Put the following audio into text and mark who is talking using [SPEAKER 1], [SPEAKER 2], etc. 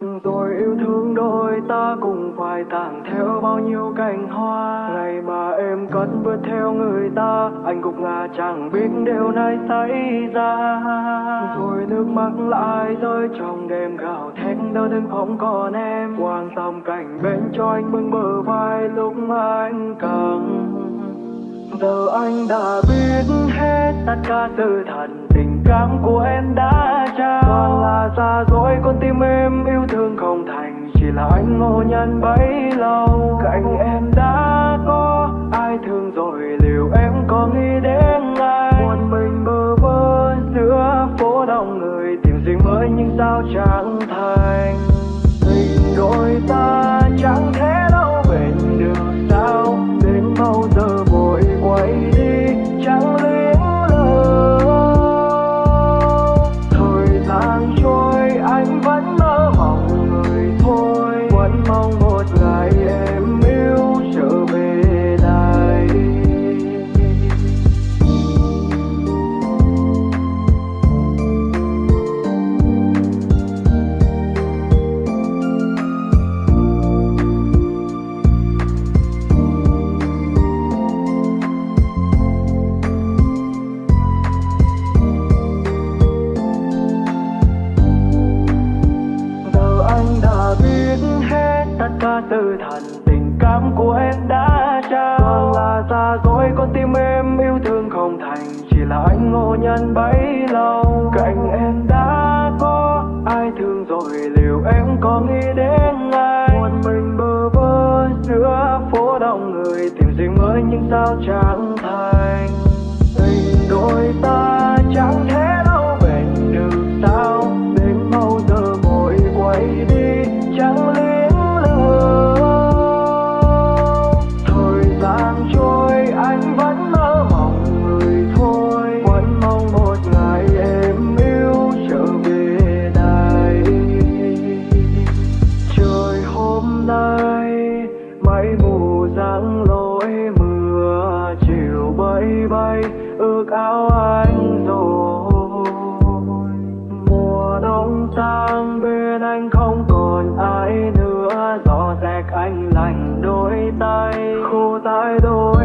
[SPEAKER 1] rồi yêu thương đôi ta cùng phải tàn theo bao nhiêu cành hoa. Ngày mà em cất bước theo người ta, anh cũng là chẳng biết điều này xảy ra. Rồi nước mắt lại rơi trong đêm gào thét, đau thương không còn em. Quan tâm cảnh bên cho anh bưng bờ vai lúc anh cần. Giờ anh đã biết hết tất cả sự thật tình cảm của em đã trao. Còn là xa là anh ngộ nhận bấy lâu. Cạnh em đã có ai thương rồi? Liệu em có nghĩ đến ai? Một mình bơ vơ giữa phố đông người, tìm gì mới nhưng sao chẳng tất từ thần, tình cảm của em đã trao. Vâng. Toàn là xa dối con tim em yêu thương không thành, chỉ là anh ngộ nhận bấy lâu. Cạnh em đã có ai thương rồi, liệu em có nghĩ đến ai? Một mình bơ vơ giữa phố đông người, tìm gì mới nhưng sao chẳng thành? Tình đôi ta chẳng thể đâu bền được sao, đến bao giờ vội quay đi chẳng lưu ước áo anh rồi. Mùa đông sang bên anh không còn ai nữa. Gió rẹt anh lạnh đôi tay. Khô tay đôi